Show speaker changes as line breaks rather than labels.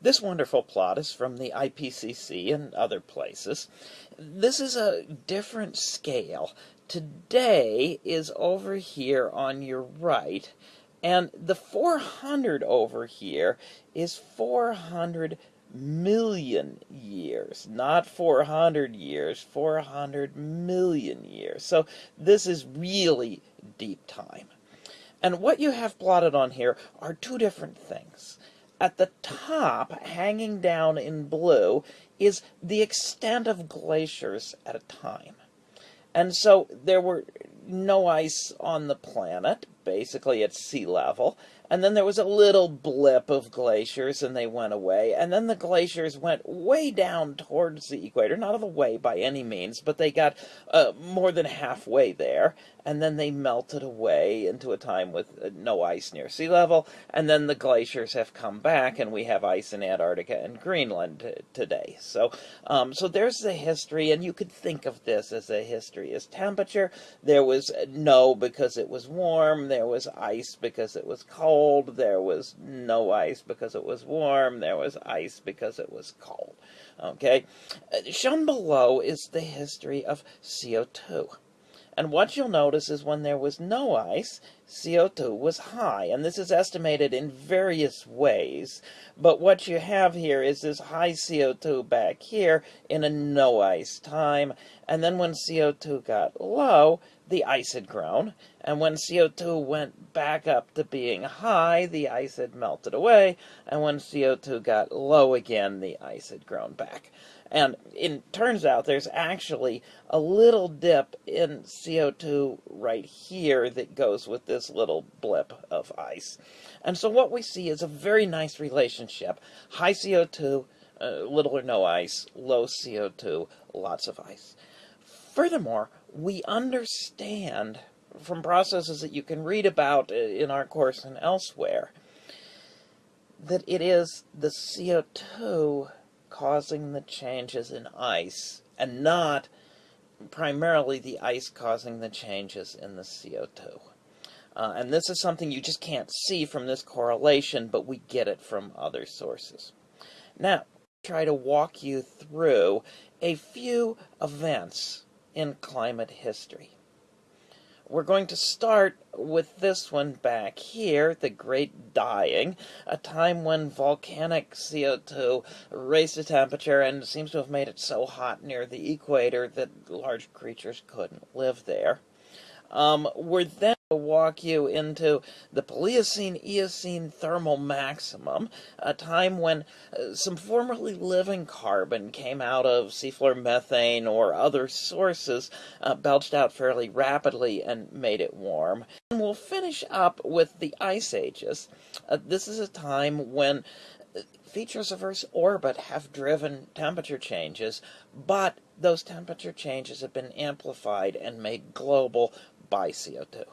This wonderful plot is from the IPCC and other places. This is a different scale. Today is over here on your right, and the 400 over here is 400 million years, not 400 years, 400 million years. So this is really deep time. And what you have plotted on here are two different things. At the top, hanging down in blue, is the extent of glaciers at a time. And so there were no ice on the planet, basically at sea level. And then there was a little blip of glaciers and they went away. And then the glaciers went way down towards the equator, not all the way by any means, but they got uh, more than halfway there. And then they melted away into a time with uh, no ice near sea level. And then the glaciers have come back and we have ice in Antarctica and Greenland today. So, um, so there's the history. And you could think of this as a history as temperature. There was no because it was warm. There was ice because it was cold cold, there was no ice because it was warm, there was ice because it was cold. Okay? Uh, shown below is the history of CO2. And what you'll notice is when there was no ice, CO2 was high. And this is estimated in various ways. But what you have here is this high CO2 back here in a no ice time. And then when CO2 got low, the ice had grown, and when CO2 went back up to being high, the ice had melted away, and when CO2 got low again, the ice had grown back. And it turns out there's actually a little dip in CO2 right here that goes with this little blip of ice. And so what we see is a very nice relationship. High CO2, uh, little or no ice, low CO2, lots of ice. Furthermore, we understand from processes that you can read about in our course and elsewhere that it is the CO2 causing the changes in ice and not primarily the ice causing the changes in the CO2. Uh, and this is something you just can't see from this correlation, but we get it from other sources. Now, try to walk you through a few events in climate history. We're going to start with this one back here, the Great Dying, a time when volcanic CO2 raised the temperature and seems to have made it so hot near the equator that large creatures couldn't live there. Um, we're then walk you into the Paleocene-Eocene thermal maximum, a time when uh, some formerly living carbon came out of seafloor methane or other sources, uh, belched out fairly rapidly and made it warm. And we'll finish up with the ice ages. Uh, this is a time when uh, features of Earth's orbit have driven temperature changes, but those temperature changes have been amplified and made global by CO2.